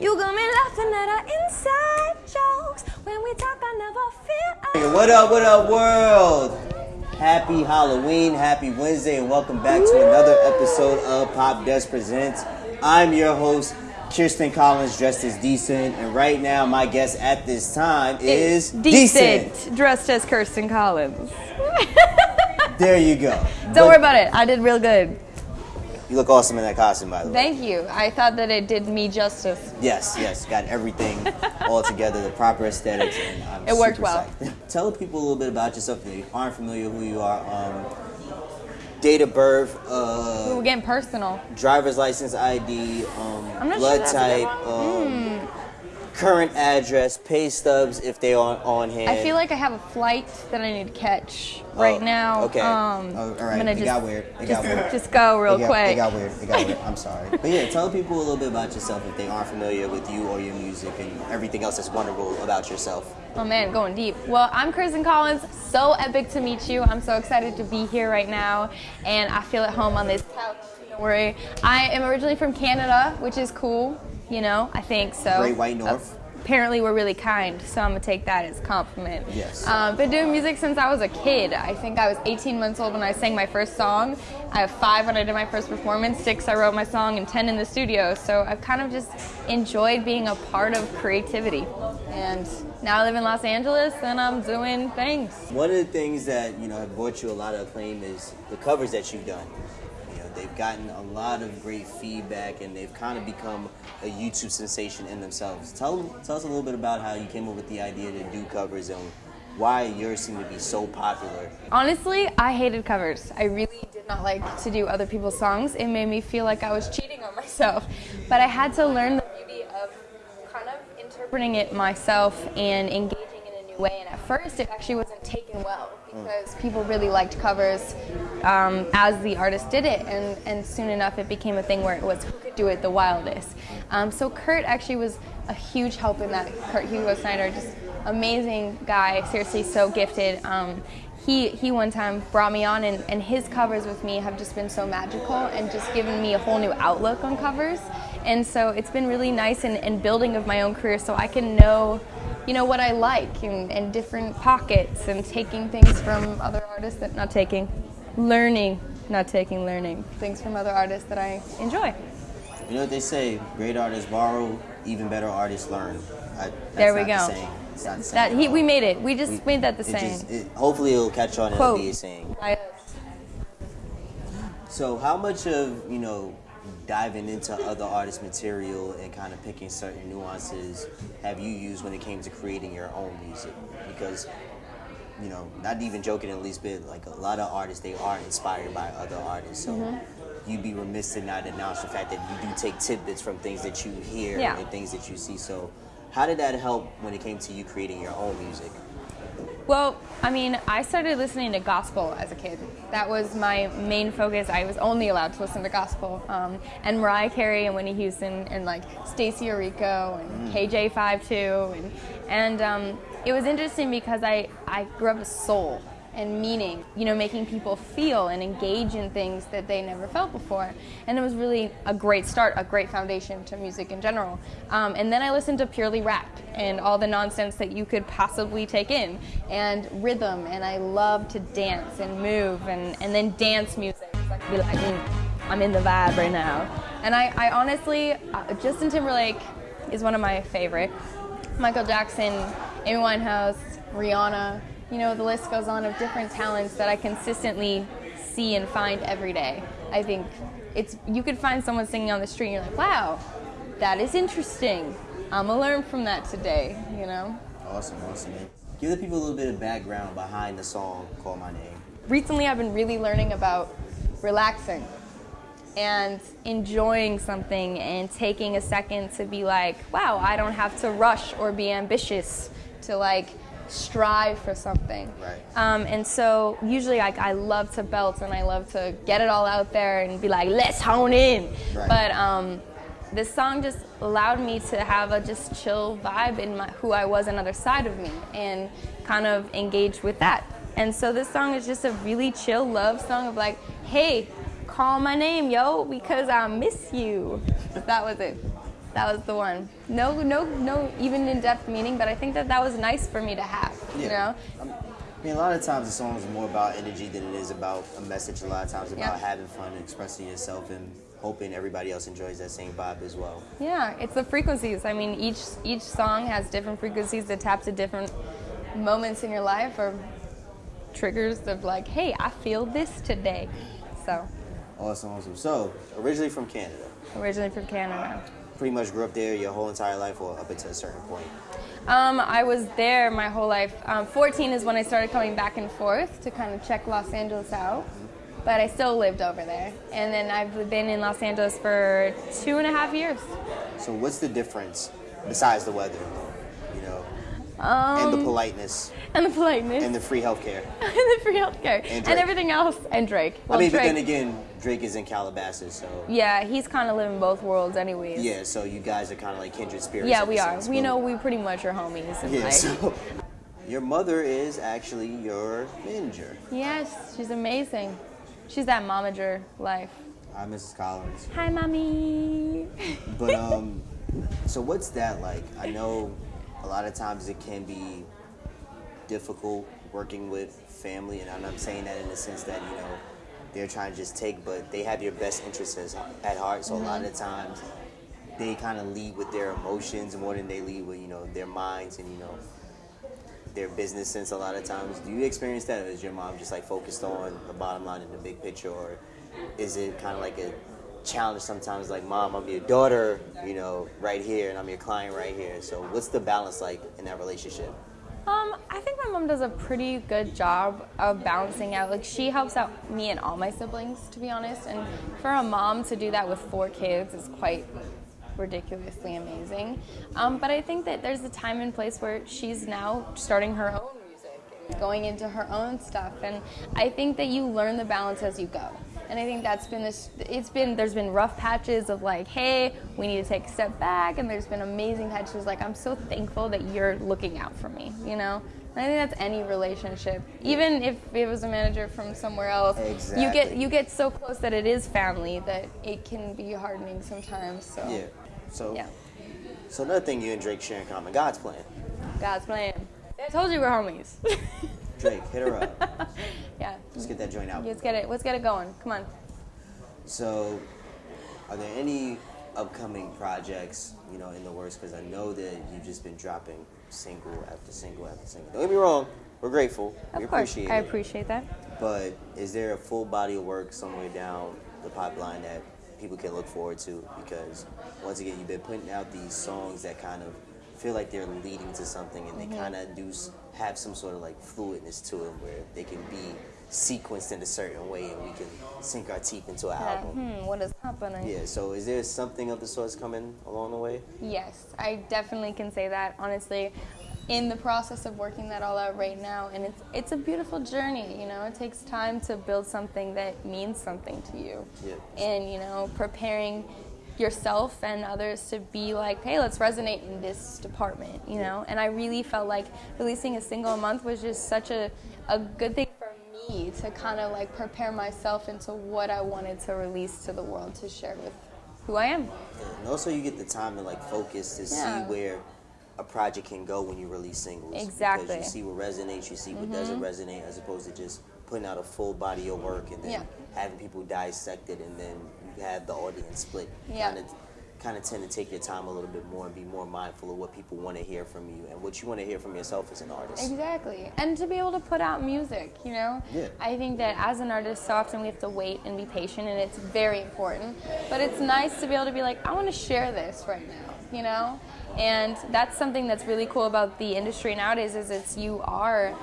You got me laughing at our inside jokes. When we talk, I never feel. Hey, What up, what up, world? Happy Halloween, happy Wednesday, and welcome back to another episode of Popdust Presents. I'm your host, Kirsten Collins, dressed as decent, and right now my guest at this time is decent. dressed as Kirsten Collins. There you go. Don't But worry about it. I did real good. You look awesome in that costume, by the way. Thank you. I thought that it did me justice. Yes, yes, got everything all together, the proper aesthetics, and I'm It worked well. psyched. Tell people a little bit about yourself if you aren't familiar who you are. Um, date of birth, uh, We're getting personal. driver's license ID, um, blood sure type, um, current address, pay stubs if they are on hand. I feel like I have a flight that I need to catch right Oh, now. Okay. Um, oh, all right. I'm it just, got weird. It just, got weird. just go real it got, quick. It got weird. It got weird. I'm sorry. But yeah, tell people a little bit about yourself if they aren't familiar with you or your music and everything else that's wonderful about yourself. Oh man, going deep. Well, I'm Kirsten Collins. So epic to meet you. I'm so excited to be here right now, and I feel at home on this couch. Don't worry. I am originally from Canada, which is cool. You know, I think so. Great White North. Apparently, we're really kind, so I'm gonna take that as a compliment. Yes. Um, been doing music since I was a kid. I think I was 18 months old when I sang my first song. I have five when I did my first performance, six I wrote my song, and 10 in the studio. So I've kind of just enjoyed being a part of creativity. And now I live in Los Angeles and I'm doing things. One of the things that you know have brought you a lot of acclaim is the covers that you've done. They've gotten a lot of great feedback, and they've kind of become a YouTube sensation in themselves. Tell tell us a little bit about how you came up with the idea to do covers and why yours seem to be so popular. Honestly, I hated covers. I really did not like to do other people's songs. It made me feel like I was cheating on myself. But I had to learn the beauty of kind of interpreting it myself and engaging way. And at first, it actually wasn't taken well because people really liked covers um, as the artist did it. And, and soon enough, it became a thing where it was who could do it the wildest. Um, so Kurt actually was a huge help in that. Kurt Hugo Schneider, just amazing guy, seriously so gifted. Um, he, he one time brought me on and, and his covers with me have just been so magical and just given me a whole new outlook on covers. And so it's been really nice and, and building of my own career so I can know, you know, what I like and, and different pockets and taking things from other artists that not taking, learning, not taking, learning things from other artists that I enjoy. You know what they say? Great artists borrow, even better artists learn. I, that's There we the go. The saying That at he, we made it. We just We- made that the it same. just- it- hopefully, it'll catch on and Quote. it'll be a saying. I- So, how much of you know diving into other artists' material and kind of picking certain nuances have you used when it came to creating your own music? Because you know, not even joking in the least bit, like a lot of artists, they are inspired by other artists. So Mm-hmm. you'd be remiss to not announce the fact that you do take tidbits from things that you hear Yeah. and things that you see. So, how did that help when it came to you creating your own music? Well, I mean, I started listening to gospel as a kid. That was my main focus. I was only allowed to listen to gospel. Um, and Mariah Carey and Whitney Houston and like Stacie Orrico and KJ52. And, and um, it was interesting because I, I grew up with soul and meaning, you know, making people feel and engage in things that they never felt before. And it was really a great start, a great foundation to music in general. Um, and then I listened to purely rap and all the nonsense that you could possibly take in, and rhythm, and I love to dance and move, and, and then dance music. Be like, "Mm, I'm in the vibe right now. And I, I honestly, uh, Justin Timberlake is one of my favorites. Michael Jackson, Amy Winehouse, Rihanna, you know, the list goes on of different talents that I consistently see and find every day. I think it's you could find someone singing on the street and you're like, wow, that is interesting. I'm gonna learn from that today, you know? Awesome, awesome. Give the people a little bit of background behind the song "Call My Name." Recently I've been really learning about relaxing and enjoying something and taking a second to be like, wow, I don't have to rush or be ambitious to like strive for something. Right. Um, and so usually like I love to belt and I love to get it all out there and be like, let's hone in. Right. But um, this song just allowed me to have a just chill vibe in my, who I was another side of me and kind of engage with that. And so this song is just a really chill love song of like, hey, call my name, yo, because I miss you. That was it. That was the one. No, no, no, even in-depth meaning, but I think that that was nice for me to have. You know. I mean, a lot of times the song is more about energy than it is about a message. A lot of times about Yeah. having fun and expressing yourself and hoping everybody else enjoys that same vibe as well. Yeah, it's the frequencies. I mean, each each song has different frequencies that tap to different moments in your life or triggers of like, hey, I feel this today. So, Awesome, awesome. So, originally from Canada, originally from Canada. Pretty much grew up there your whole entire life or up until a certain point. Um, I was there my whole life. Um, 14 is when I started coming back and forth to kind of check Los Angeles out. But I still lived over there. And then I've been in Los Angeles for two and a half years. So, what's the difference besides the weather, Um, and the politeness and the politeness. and the free healthcare? and the free healthcare. And And, everything else. And Drake. Well, I mean, Drake, but then again, Drake is in Calabasas, so Yeah, he's kind of living both worlds anyways. yeah. So you guys are kind of like kindred spirits. Yeah, we are. sense, We know we pretty much are homies. And Yeah. like, So your mother is actually your manager. yes, she's amazing. She's that momager life. Hi, Mrs. Collins. Hi, mommy. But um, so what's that like? I know a lot of times it can be difficult working with family, and I'm not saying that in the sense that you know they're trying to just take, but they have your best interests at heart. So a lot of mm-hmm. times they kind of lead with their emotions more than they lead with you know their minds and you know their business sense. A lot of times, do you experience that, or is your mom just like focused on the bottom line and the big picture, or is it kind of like a challenge sometimes like mom i'm your daughter you know right here and i'm your client right here so what's the balance like in that relationship Um, I think my mom does a pretty good job of balancing out. Like she helps out me and all my siblings, to be honest. And for a mom to do that with four kids is quite ridiculously amazing. Um, but I think that there's a time and place where she's now starting her own music and going into her own stuff. And I think that you learn the balance as you go. And I think that's been this. It's been there's been rough patches of like, hey, we need to take a step back, and there's been amazing patches like I'm so thankful that you're looking out for me, you know. And I think that's any relationship, even if it was a manager from somewhere else. You get you get so close that it is family that it can be hardening sometimes. So yeah so yeah, so another thing you and drake share in common god's plan God's plan. I told you we're homies. drake hit her up let's get that joint out let's get it. Let's get it going. Come on. so are there any upcoming projects you know in the works because i know that you've just been dropping single after single after single don't get me wrong we're grateful we Of course, appreciate I it appreciate that. But is there a full body of work somewhere down the pipeline that people can look forward to? Because once again, you've been putting out these songs that kind of feel like they're leading to something, and Mm-hmm. they kind of do have some sort of like fluidness to them, where they can be sequenced in a certain way, and we can sink our teeth into an Yeah, album. hmm, what is happening? Yeah. So is there something of the sorts coming along the way? Yes, I definitely can say that. Honestly, in the process of working that all out right now, and it's it's a beautiful journey. You know, it takes time to build something that means something to you, Yeah. and you know, preparing yourself and others to be like, hey, let's resonate in this department. You know, and I really felt like releasing a single a month was just such a a good thing me to kind of like prepare myself into what I wanted to release to the world to share with who I am. Yeah, And also, you get the time to like focus to Yeah. see where a project can go when you release singles. Exactly. Mm-hmm. Because you see what resonates, you see what doesn't resonate, as opposed to just putting out a full body of work and then Yeah. having people dissect it, and then you have the audience split. Yeah. Kind of, kind of tend to take your time a little bit more and be more mindful of what people want to hear from you and what you want to hear from yourself as an artist. Exactly. And to be able to put out music, you know? Yeah. I think that as an artist, so often we have to wait and be patient, and it's very important. But it's nice to be able to be like, I want to share this right now, you know? And that's something that's really cool about the industry nowadays is it's you are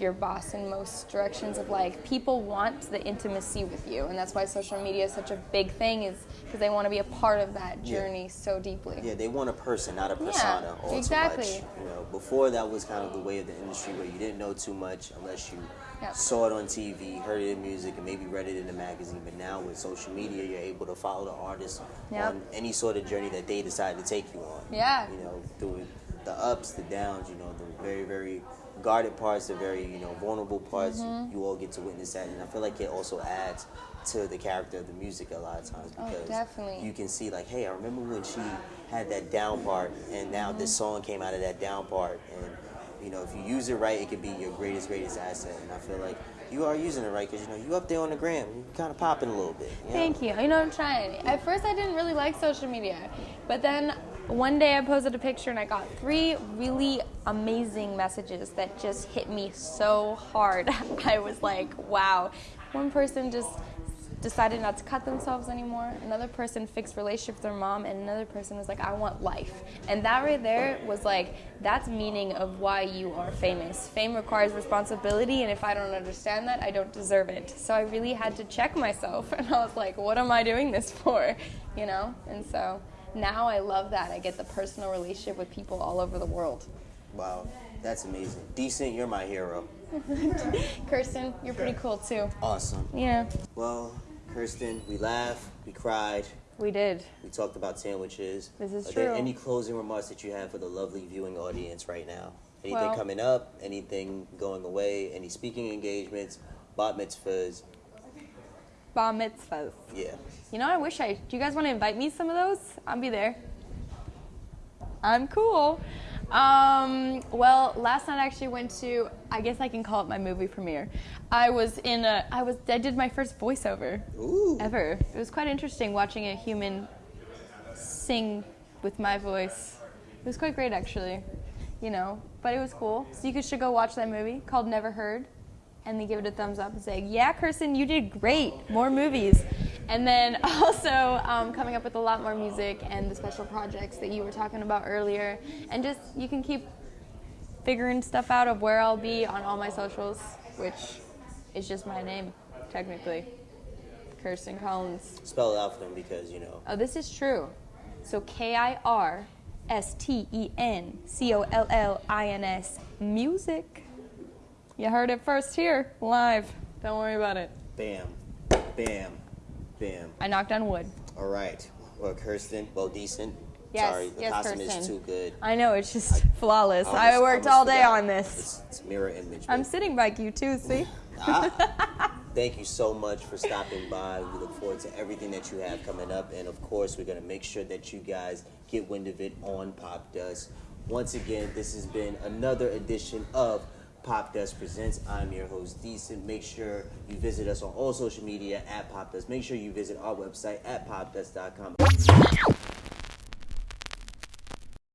your boss in most directions of like people want the intimacy with you and that's why social media is such a big thing is because they want to be a part of that Yeah. journey so deeply Yeah, they want a person, not a persona. all too exactly. much. You know, before that was kind of the way of the industry where you didn't know too much unless you Yeah. saw it on TV, heard it in music, and maybe read it in a magazine. But now with social media, you're able to follow the artist Yep. on any sort of journey that they decide to take you on. Yeah. You know, through the ups, the downs. You know, the very, very guarded parts, the very you know vulnerable parts. Mm-hmm. You all get to witness that, and I feel like it also adds to the character of the music a lot of times Oh, because definitely. you can see like, hey, I remember when she had that down part, and now this mm-hmm. song came out of that down part, and you know if you use it right, it could be your greatest greatest asset. And I feel like you are using it right because you know you up there on the gram, you kind of popping a little bit. you know? Thank you. You know, I'm trying. At first, I didn't really like social media, but then one day I posted a picture and I got three really amazing messages that just hit me so hard. I was like, wow. One person just decided not to cut themselves anymore. Another person fixed relationship with their mom, and another person was like, I want life. And that right there was like, that's meaning of why you are famous. Fame requires responsibility, and if I don't understand that, I don't deserve it. So I really had to check myself, and I was like, what am I doing this for? You know? And so now I love that. I get the personal relationship with people all over the world. Wow, that's amazing. Decent, you're my hero. Kirsten, you're pretty cool too. Awesome. Yeah, Well, Kirsten, we laughed, we cried, we did. we talked about sandwiches. This is Are there true. any closing remarks that you have for the lovely viewing audience right now? Anything Well- coming up? Anything going away? Any speaking engagements? Bat mitzvahs? Bar mitzvahs. Yeah. You know, I wish I. Do you guys want to invite me some of those? I'll be there. I'm cool. Um, well, last night I actually went to. I guess I can call it my movie premiere. I was in a. I was. I did my first voiceover Ooh. ever. It was quite interesting watching a human sing with my voice. It was quite great, actually. You know, but it was cool. So you could should go watch that movie called Never Heard, and then give it a thumbs up and say, "Yeah, Kirsten, you did great. More movies." And then also um, coming up with a lot more music and the special projects that you were talking about earlier, and just you can keep figuring stuff out of where I'll be on all my socials, which is just my name, technically. Kirsten Collins. Spell it out for them because, you know, Oh, this is true. So K I R S T E N C O L L I N S music. You heard it first here, live. Don't worry about it. bam, bam, bam. I knocked on wood. All right. Well, Kirsten, well, decent. Yes, Sorry, the yes, costume Kirsten. is too good. I know it's just flawless. almost- I worked almost all day forgot. on this. It's, it's mirror image. I'm sitting by you too. See? Ah. Thank you so much for stopping by. We look forward to everything that you have coming up. And of course, we're going to make sure that you guys get wind of it on Pop Dust. Once again, this has been another edition of Pop Presents. I'm your host, Decent. Make sure you visit us on all social media at Pop. Make sure you visit our website at popdust.com.